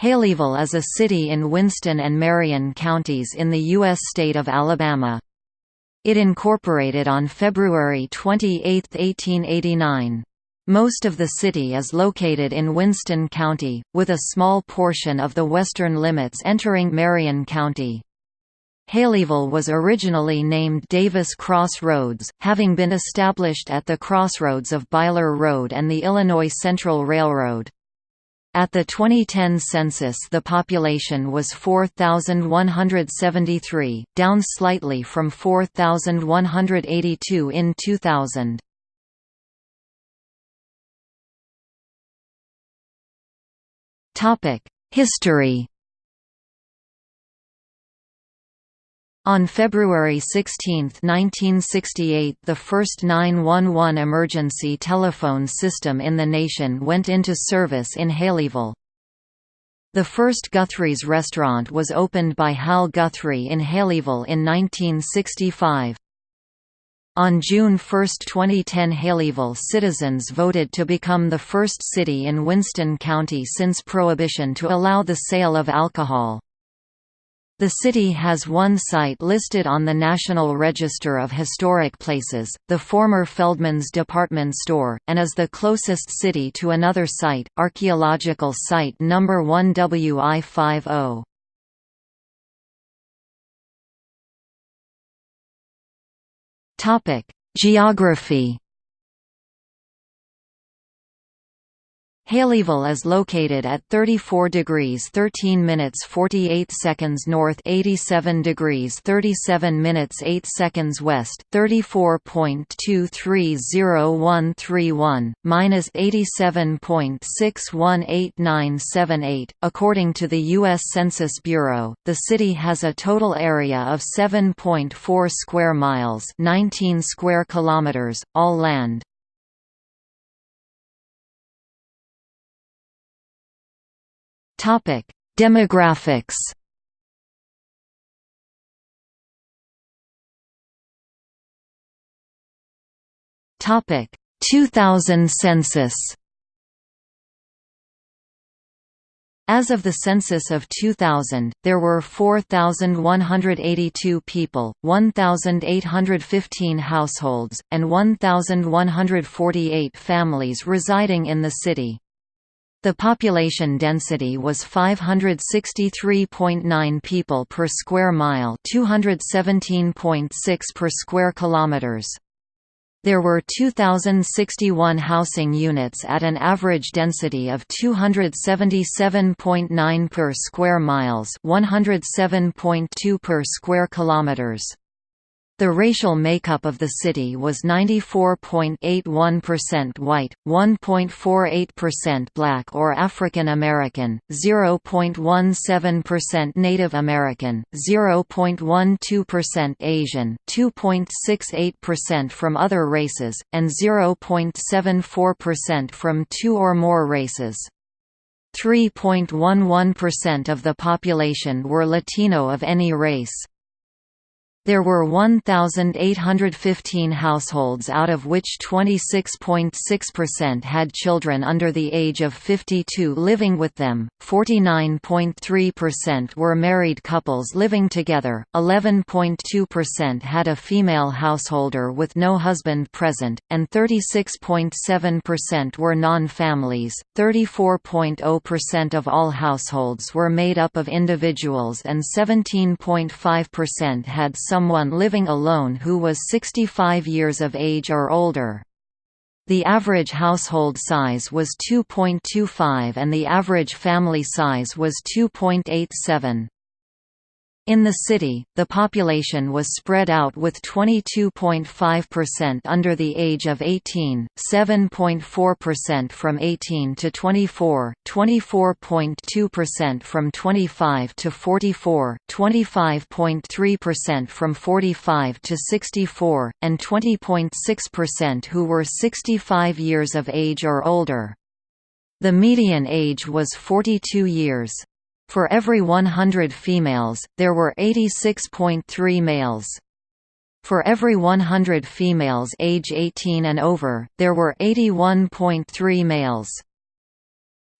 Haleyville is a city in Winston and Marion counties in the U.S. state of Alabama. It incorporated on February 28, 1889. Most of the city is located in Winston County, with a small portion of the western limits entering Marion County. Haleyville was originally named Davis Cross Roads, having been established at the crossroads of Byler Road and the Illinois Central Railroad. At the 2010 census the population was 4,173, down slightly from 4,182 in 2000. History On February 16, 1968 the first 911 emergency telephone system in the nation went into service in Haleyville. The first Guthrie's restaurant was opened by Hal Guthrie in Haleyville in 1965. On June 1, 2010 Haleyville citizens voted to become the first city in Winston County since Prohibition to allow the sale of alcohol. The city has one site listed on the National Register of Historic Places, the former Feldman's department store, and is the closest city to another site, archaeological site number 1 WI50. Topic: Geography Haleyville is located at 34 degrees 13 minutes 48 seconds north 87 degrees 37 minutes 8 seconds west 34.230131, minus 87.618978. According to the U.S. Census Bureau, the city has a total area of 7.4 square miles 19 square kilometers, all land. Demographics. Topic: 2000 census. As of the census of 2000, there were 4,182 people, 1,815 households, and 1,148 families residing in the city. The population density was 563.9 people per square mile, 217.6 per square kilometers. There were 2061 housing units at an average density of 277.9 per square miles, 107.2 per square kilometers. The racial makeup of the city was 94.81% white, 1.48% black or African American, 0.17% Native American, 0.12% Asian, 2.68% from other races, and 0.74% from two or more races. 3.11% of the population were Latino of any race. There were 1,815 households out of which 26.6% had children under the age of 52 living with them, 49.3% were married couples living together, 11.2% had a female householder with no husband present, and 36.7% were non-families. 34.0% of all households were made up of individuals and 17.5% had someone living alone who was 65 years of age or older. The average household size was 2.25 and the average family size was 2.87. In the city, the population was spread out with 22.5% under the age of 18, 7.4% from 18 to 24, 24.2% from 25 to 44, 25.3% from 45 to 64, and 20.6% who were 65 years of age or older. The median age was 42 years. For every 100 females, there were 86.3 males. For every 100 females age 18 and over, there were 81.3 males.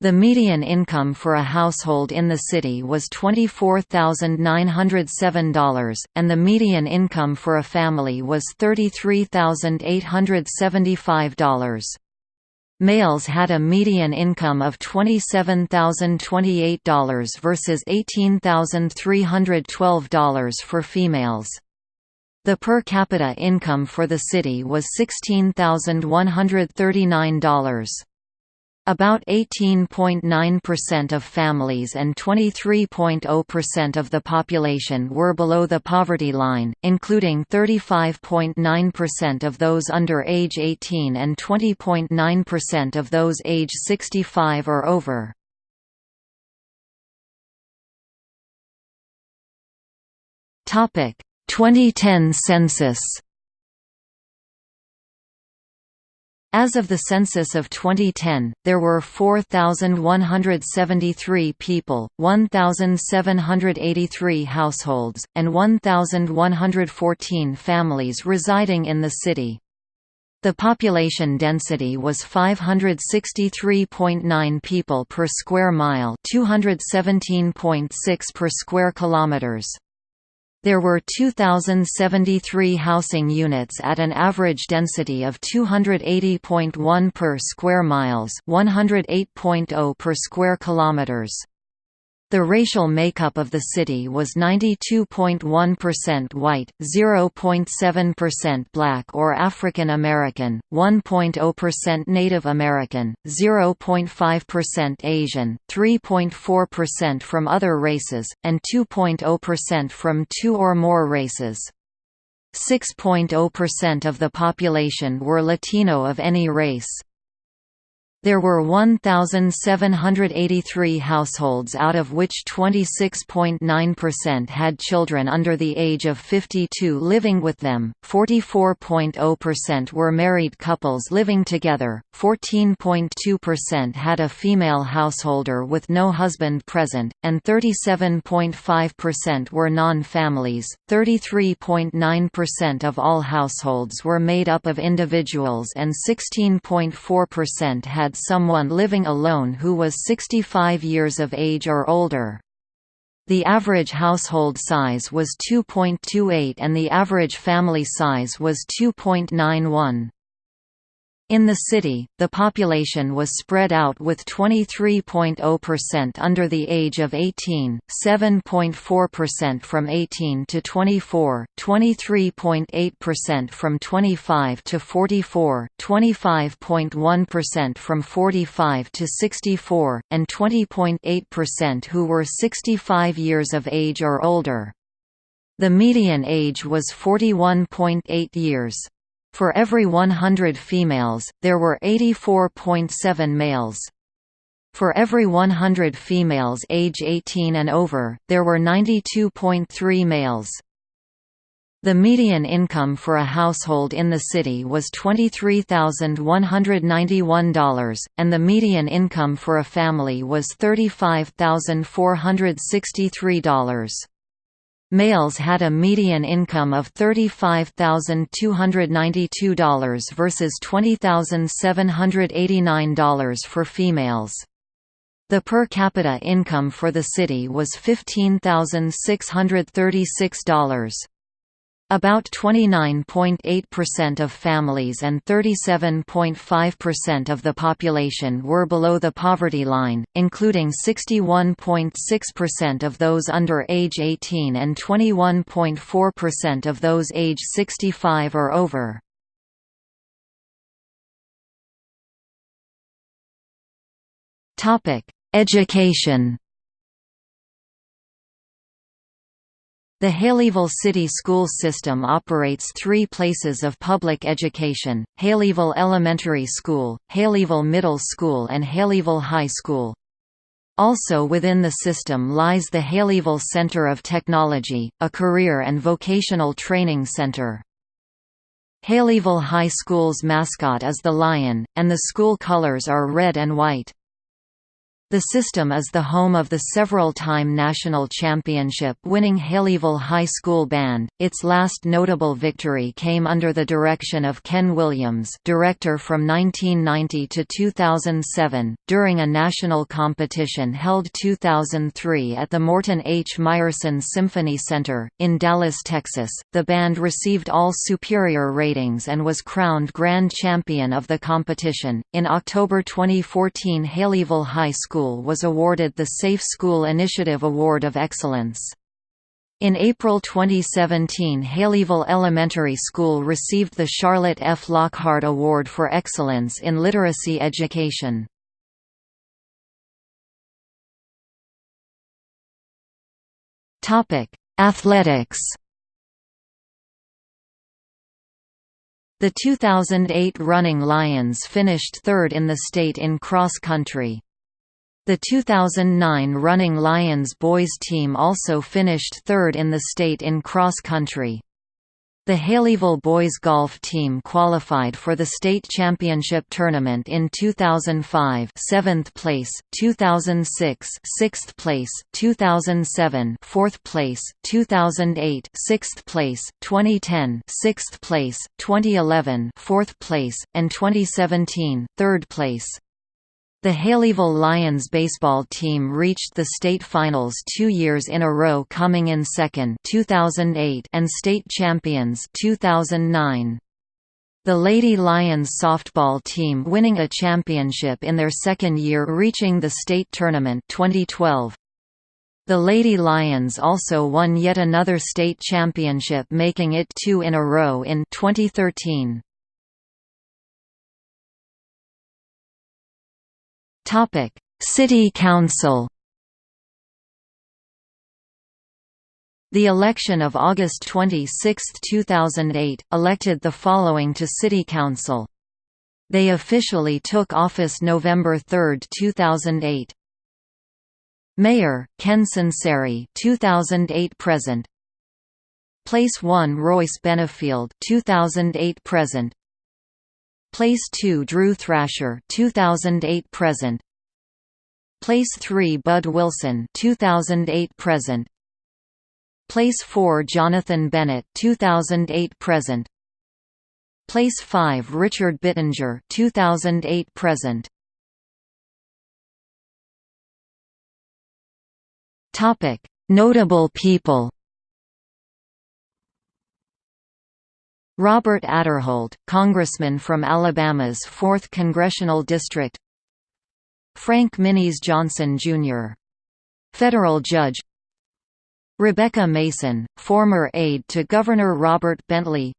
The median income for a household in the city was $24,907, and the median income for a family was $33,875. Males had a median income of $27,028 versus $18,312 for females. The per capita income for the city was $16,139. About 18.9% of families and 23.0% of the population were below the poverty line, including 35.9% of those under age 18 and 20.9% of those age 65 or over. Topic: 2010 census As of the census of 2010, there were 4,173 people, 1,783 households, and 1,114 families residing in the city. The population density was 563.9 people per square mile, 217.6 per square kilometers. There were 2,073 housing units at an average density of 280.1 per square miles 108.0 per square kilometers. The racial makeup of the city was 92.1% white, 0.7% black or African American, 1.0% Native American, 0.5% Asian, 3.4% from other races, and 2.0% from two or more races. 6.0% of the population were Latino of any race. There were 1,783 households out of which 26.9% had children under the age of 52 living with them, 44.0% were married couples living together, 14.2% had a female householder with no husband present, and 37.5% were non-families. 33.9% of all households were made up of individuals and 16.4% had had someone living alone who was 65 years of age or older. The average household size was 2.28 and the average family size was 2.91. In the city, the population was spread out with 23.0% under the age of 18, 7.4% from 18 to 24, 23.8% from 25 to 44, 25.1% from 45 to 64, and 20.8% who were 65 years of age or older. The median age was 41.8 years. For every 100 females, there were 84.7 males. For every 100 females age 18 and over, there were 92.3 males. The median income for a household in the city was $23,191, and the median income for a family was $35,463. Males had a median income of $35,292 versus $20,789 for females. The per capita income for the city was $15,636. About 29.8% of families and 37.5% of the population were below the poverty line, including 61.6% of those under age 18 and 21.4% of those age 65 or over. Education The Haleyville City School System operates three places of public education, Haleyville Elementary School, Haleyville Middle School and Haleyville High School. Also within the system lies the Haleyville Center of Technology, a career and vocational training center. Haleyville High School's mascot is the lion, and the school colors are red and white. The system is the home of the several-time national championship-winning Haleyville High School Band. Its last notable victory came under the direction of Ken Williams, director from 1990 to 2007, during a national competition held 2003 at the Morton H. Meyerson Symphony Center in Dallas, Texas. The band received all superior ratings and was crowned grand champion of the competition. In October 2014, Haleyville High School School was awarded the Safe School Initiative Award of Excellence. In April 2017 Haleyville Elementary School received the Charlotte F. Lockhart Award for Excellence in Literacy Education. Athletics The 2008 Running Lions finished third in the state in cross country. The 2009 Running Lions boys team also finished third in the state in cross country. The Haleyville boys golf team qualified for the state championship tournament in 2005, 7th place, 2006, 6th place, 2007, 4th place, 2008, 6th place, 2010, 6th place, 2011, 4th place, and 2017, 3rd place. The Haleyville Lions baseball team reached the state finals two years in a row coming in second 2008 and state champions 2009. The Lady Lions softball team winning a championship in their second year reaching the state tournament 2012. The Lady Lions also won yet another state championship making it two in a row in 2013. Topic: City Council. The election of August 26, 2008, elected the following to City Council. They officially took office November 3, 2008. Mayor Ken Sunseri 2008 present. Place 1 Royce Benefield 2008 present. Place 2 Drew Thrasher 2008 present. Place 3 Bud Wilson 2008 present. Place 4 Jonathan Bennett 2008 present. Place 5 Richard Bittinger 2008 present. Topic Notable people Robert Aderholt, congressman from Alabama's 4th Congressional District. Frank Minis Johnson, Jr. Federal judge. Rebecca Mason, former aide to Governor Robert Bentley.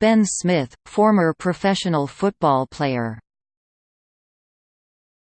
Ben Smith, former professional football player